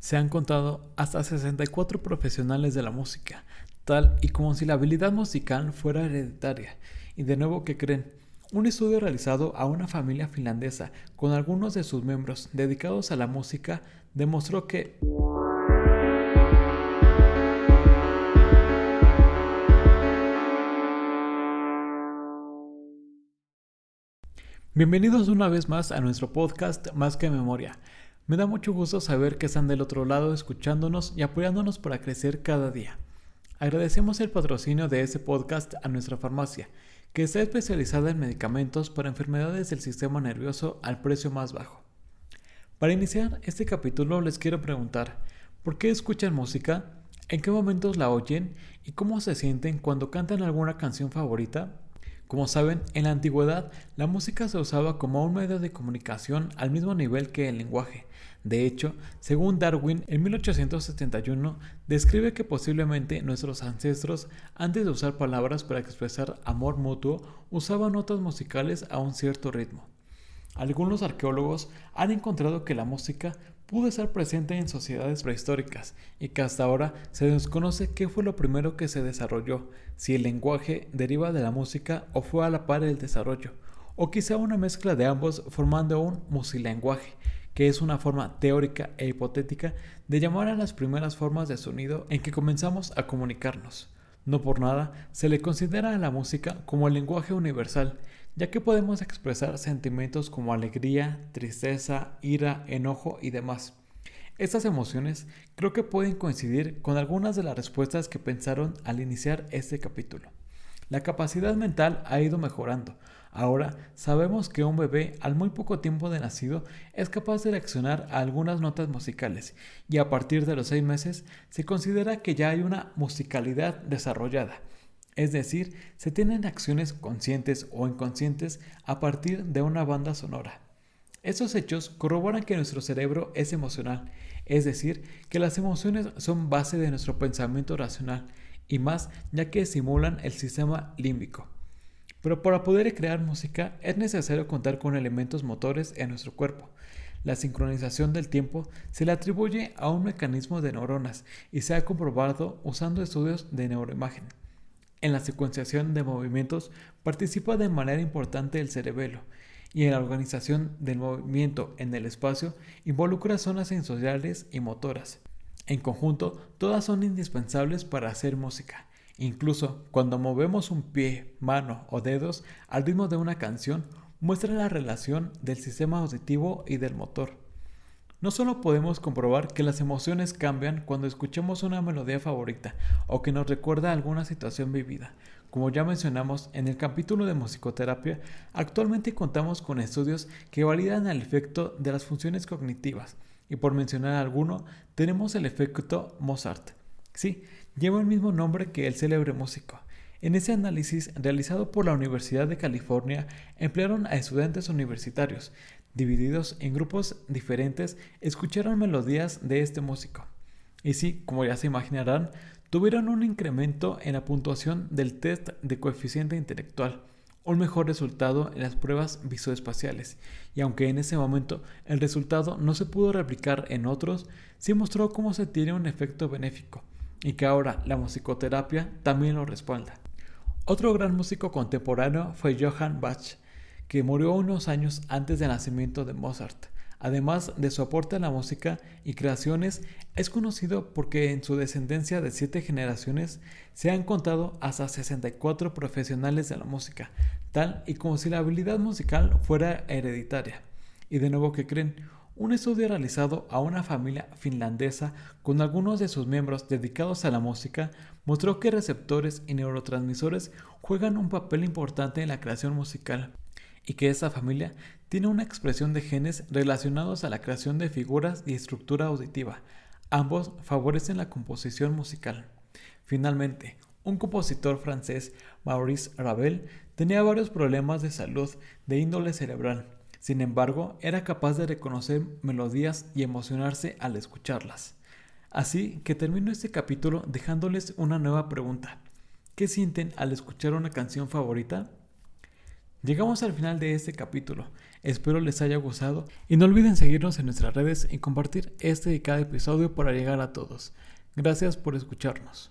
Se han contado hasta 64 profesionales de la música, tal y como si la habilidad musical fuera hereditaria. Y de nuevo, ¿qué creen? Un estudio realizado a una familia finlandesa con algunos de sus miembros dedicados a la música demostró que Bienvenidos una vez más a nuestro podcast Más que Memoria. Me da mucho gusto saber que están del otro lado escuchándonos y apoyándonos para crecer cada día. Agradecemos el patrocinio de este podcast a nuestra farmacia, que está especializada en medicamentos para enfermedades del sistema nervioso al precio más bajo. Para iniciar este capítulo les quiero preguntar, ¿por qué escuchan música? ¿En qué momentos la oyen? ¿Y cómo se sienten cuando cantan alguna canción favorita? Como saben, en la antigüedad la música se usaba como un medio de comunicación al mismo nivel que el lenguaje. De hecho, según Darwin, en 1871 describe que posiblemente nuestros ancestros, antes de usar palabras para expresar amor mutuo, usaban notas musicales a un cierto ritmo. Algunos arqueólogos han encontrado que la música pudo estar presente en sociedades prehistóricas y que hasta ahora se desconoce qué fue lo primero que se desarrolló, si el lenguaje deriva de la música o fue a la par del desarrollo, o quizá una mezcla de ambos formando un musilenguaje, que es una forma teórica e hipotética de llamar a las primeras formas de sonido en que comenzamos a comunicarnos. No por nada se le considera a la música como el lenguaje universal, ya que podemos expresar sentimientos como alegría, tristeza, ira, enojo y demás. Estas emociones creo que pueden coincidir con algunas de las respuestas que pensaron al iniciar este capítulo. La capacidad mental ha ido mejorando. Ahora sabemos que un bebé al muy poco tiempo de nacido es capaz de reaccionar a algunas notas musicales y a partir de los seis meses se considera que ya hay una musicalidad desarrollada es decir, se tienen acciones conscientes o inconscientes a partir de una banda sonora. Estos hechos corroboran que nuestro cerebro es emocional, es decir, que las emociones son base de nuestro pensamiento racional y más ya que estimulan el sistema límbico. Pero para poder crear música es necesario contar con elementos motores en nuestro cuerpo. La sincronización del tiempo se le atribuye a un mecanismo de neuronas y se ha comprobado usando estudios de neuroimagen. En la secuenciación de movimientos participa de manera importante el cerebelo y en la organización del movimiento en el espacio involucra zonas sensoriales y motoras. En conjunto, todas son indispensables para hacer música. Incluso cuando movemos un pie, mano o dedos al ritmo de una canción, muestra la relación del sistema auditivo y del motor. No solo podemos comprobar que las emociones cambian cuando escuchamos una melodía favorita o que nos recuerda alguna situación vivida. Como ya mencionamos en el capítulo de musicoterapia, actualmente contamos con estudios que validan el efecto de las funciones cognitivas. Y por mencionar alguno, tenemos el efecto Mozart. Sí, lleva el mismo nombre que el célebre músico. En ese análisis realizado por la Universidad de California, emplearon a estudiantes universitarios, divididos en grupos diferentes, escucharon melodías de este músico. Y sí, como ya se imaginarán, tuvieron un incremento en la puntuación del test de coeficiente intelectual, un mejor resultado en las pruebas visoespaciales, y aunque en ese momento el resultado no se pudo replicar en otros, sí mostró cómo se tiene un efecto benéfico, y que ahora la musicoterapia también lo respalda. Otro gran músico contemporáneo fue Johann Bach, que murió unos años antes del nacimiento de Mozart. Además de su aporte a la música y creaciones, es conocido porque en su descendencia de siete generaciones se han contado hasta 64 profesionales de la música, tal y como si la habilidad musical fuera hereditaria. Y de nuevo, ¿qué creen? Un estudio realizado a una familia finlandesa con algunos de sus miembros dedicados a la música mostró que receptores y neurotransmisores juegan un papel importante en la creación musical y que esta familia tiene una expresión de genes relacionados a la creación de figuras y estructura auditiva. Ambos favorecen la composición musical. Finalmente, un compositor francés, Maurice Ravel, tenía varios problemas de salud de índole cerebral. Sin embargo, era capaz de reconocer melodías y emocionarse al escucharlas. Así que termino este capítulo dejándoles una nueva pregunta. ¿Qué sienten al escuchar una canción favorita? Llegamos al final de este capítulo. Espero les haya gustado y no olviden seguirnos en nuestras redes y compartir este y cada episodio para llegar a todos. Gracias por escucharnos.